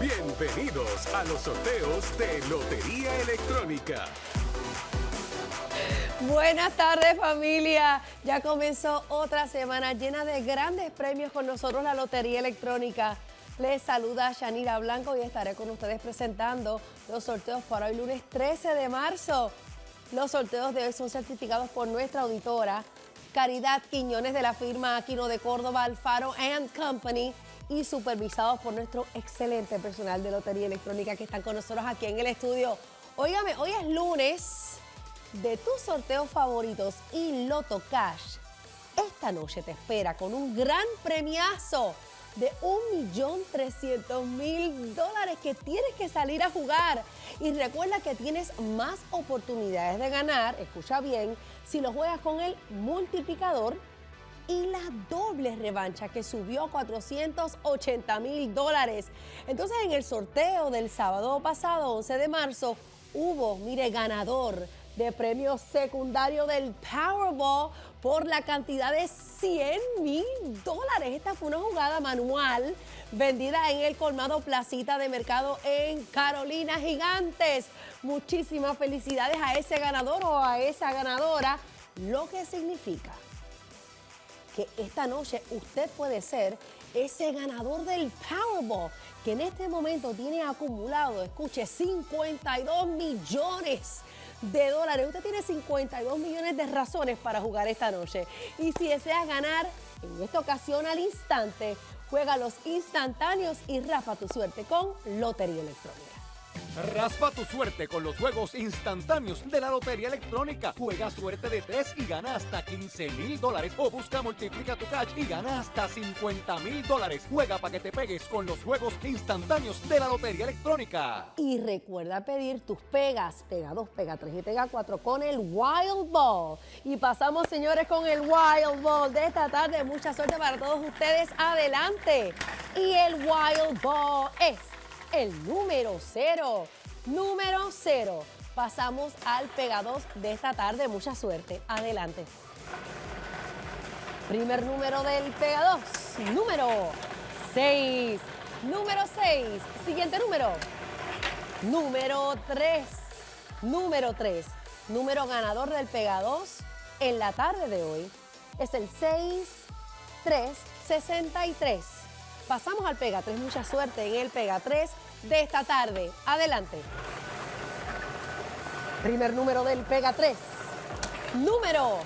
Bienvenidos a los sorteos de Lotería Electrónica. Buenas tardes familia, ya comenzó otra semana llena de grandes premios con nosotros la Lotería Electrónica. Les saluda Shanira Blanco y estaré con ustedes presentando los sorteos para hoy lunes 13 de marzo. Los sorteos de hoy son certificados por nuestra auditora Caridad Quiñones de la firma Aquino de Córdoba Alfaro Company y supervisados por nuestro excelente personal de Lotería Electrónica que están con nosotros aquí en el estudio. Óigame, hoy es lunes de tus sorteos favoritos y Loto Cash. Esta noche te espera con un gran premiazo de 1.300.000 dólares que tienes que salir a jugar. Y recuerda que tienes más oportunidades de ganar, escucha bien, si lo juegas con el multiplicador y la doble revancha que subió a 480 mil dólares. Entonces en el sorteo del sábado pasado, 11 de marzo, hubo, mire, ganador de premio secundario del Powerball por la cantidad de 100 mil dólares. Esta fue una jugada manual vendida en el colmado Placita de Mercado en Carolina Gigantes. Muchísimas felicidades a ese ganador o a esa ganadora, lo que significa que esta noche usted puede ser ese ganador del Powerball, que en este momento tiene acumulado, escuche, 52 millones de dólares. Usted tiene 52 millones de razones para jugar esta noche. Y si deseas ganar, en esta ocasión al instante, juega los instantáneos y rafa tu suerte con Lotería Electrónica. Raspa tu suerte con los juegos instantáneos de la Lotería Electrónica. Juega suerte de 3 y gana hasta 15 mil dólares. O busca Multiplica tu Cash y gana hasta 50 mil dólares. Juega para que te pegues con los juegos instantáneos de la Lotería Electrónica. Y recuerda pedir tus pegas, pega 2, pega 3 y pega 4 con el Wild Ball. Y pasamos, señores, con el Wild Ball de esta tarde. Mucha suerte para todos ustedes. Adelante. Y el Wild Ball es el número cero. Número cero. Pasamos al Pega 2 de esta tarde. Mucha suerte. Adelante. Primer número del Pega 2. Número 6. Número 6. Siguiente número. Número 3. Número 3. Número ganador del Pega 2 en la tarde de hoy es el 6363. Pasamos al Pega 3. Mucha suerte en el Pega 3 de esta tarde. Adelante. Primer número del Pega 3. Número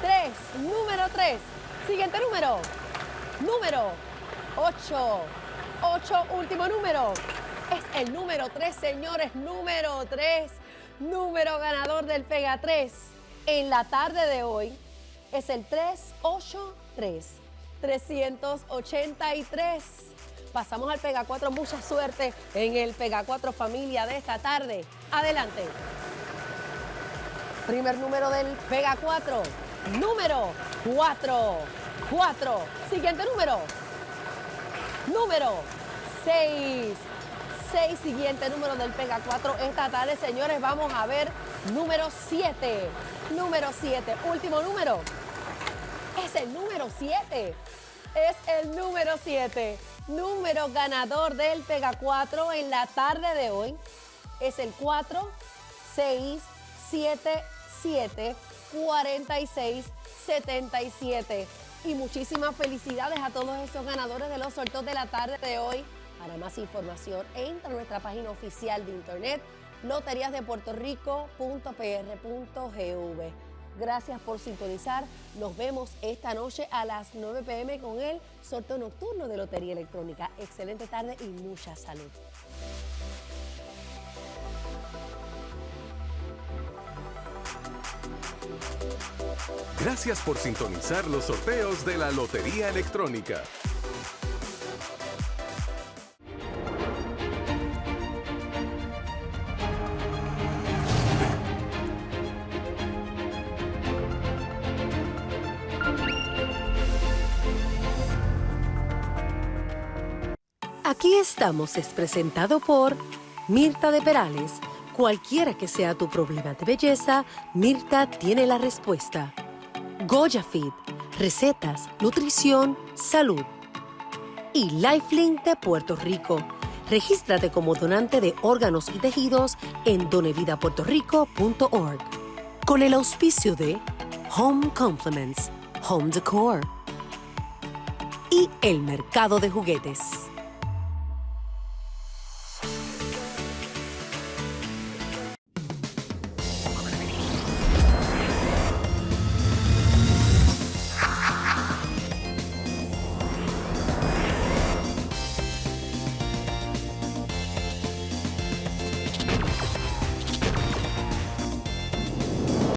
3. Número 3. Siguiente número. Número 8. 8. Último número. Es el número 3, señores. Número 3. Número ganador del Pega 3. En la tarde de hoy es el 383. 383. Pasamos al Pega 4. Mucha suerte en el Pega 4 familia de esta tarde. Adelante. Primer número del Pega 4. Número 4. 4. Siguiente número. Número 6. 6. Siguiente número del Pega 4. Esta tarde, señores, vamos a ver número 7. Número 7. Último número. Es el número 7. Es el número 7. Número ganador del Pega 4 en la tarde de hoy. Es el 4, 6, 7, 7, 46, 77. Y muchísimas felicidades a todos estos ganadores de los sorteos de la tarde de hoy. Para más información, entra a nuestra página oficial de internet loteriasdepuertorico.pr.gv. Gracias por sintonizar. Nos vemos esta noche a las 9 pm con el sorteo nocturno de Lotería Electrónica. Excelente tarde y mucha salud. Gracias por sintonizar los sorteos de la Lotería Electrónica. Aquí estamos es presentado por Mirta de Perales. Cualquiera que sea tu problema de belleza, Mirta tiene la respuesta. Goya Fit, recetas, nutrición, salud. y Lifelink de Puerto Rico. Regístrate como donante de órganos y tejidos en donevidapuertorico.org. Con el auspicio de Home Compliments, Home Decor y el mercado de juguetes.